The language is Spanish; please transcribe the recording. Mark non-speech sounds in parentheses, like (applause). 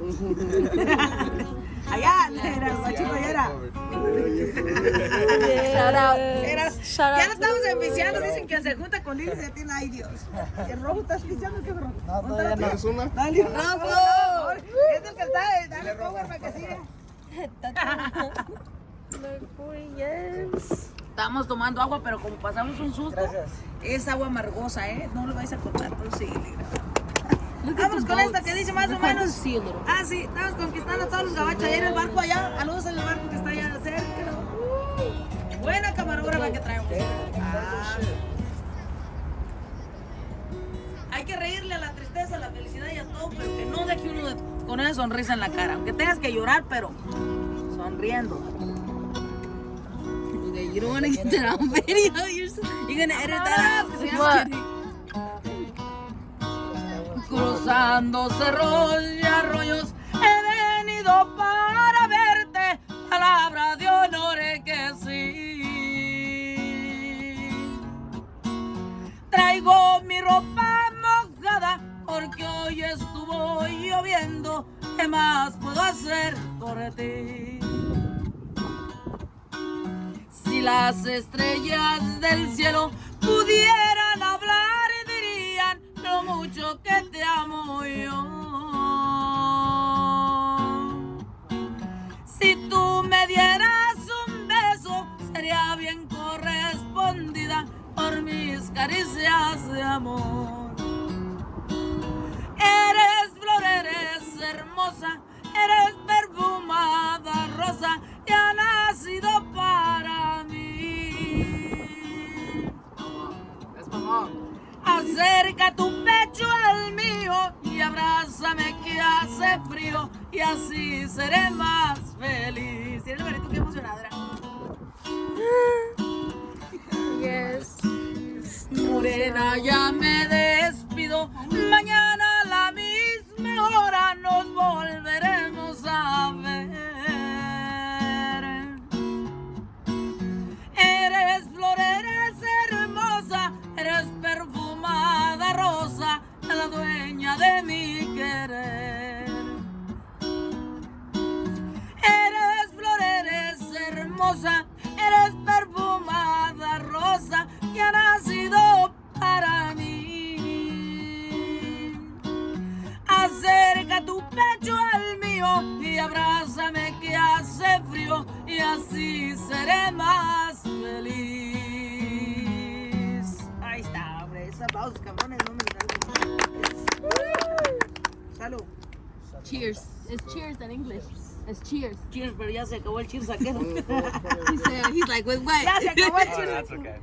(laughs) allá, era el guachito, allá era. Shout out. (laughs) Era- Shout ya lo estamos enviciando, dicen que se junta con Lili y se tiene, ay Dios. ¿El rojo estás pisteando qué rojo? No, todavía no. Dale, rojo. Es el que está, dale power para que siga. (laughs) Estamos tomando agua, pero como pasamos un susto, Gracias. es agua amargosa, ¿eh? No lo vais a cortar, pero sí. Vámonos con esta que dice más o menos. Ah, sí, estamos conquistando a todos los gabachos. Ahí en el barco allá, a luz en el barco que está allá cerca. Uh, buena camarógrafa que traemos. Ah. Hay que reírle a la tristeza, a la felicidad y a todo, pero que no deje uno de- con una sonrisa en la cara. Aunque tengas que llorar, pero sonriendo. (laughs) You don't want to get that on video. You're, so, you're gonna edit that out. What? Cruzando cerros y arroyos he venido para verte, palabra de honor que sí. Traigo mi ropa mojada porque hoy estuvo lloviendo, ¿qué más puedo hacer por ti? Si las estrellas del cielo pudieran hablar, lo mucho que te amo yo. Si tú me dieras un beso, sería bien correspondida por mis caricias de amor. Eres flor, eres hermosa, eres perfumada rosa que ha nacido para mí. Acerca tu abrázame que hace frío y así seré más feliz. Tiene el que emocionadora. Yes. Morena, ya me despido. Mañana a la misma hora nos volveremos a ver. Eres flor, eres hermosa, eres perfumada rosa, la dueña de mi eres perfumada rosa que ha nacido para mí. Acerca tu pecho al mío y abrázame que hace frío y así seré más feliz. Ahí está, hombre, esos aplausos cabrones no me Salud. Cheers. It's cheers in English. It's cheers. Cheers, pero ya se acabó el cheers aquel. He said, he's like, with what? ya se acabó el Oh, (laughs) cheers. that's okay.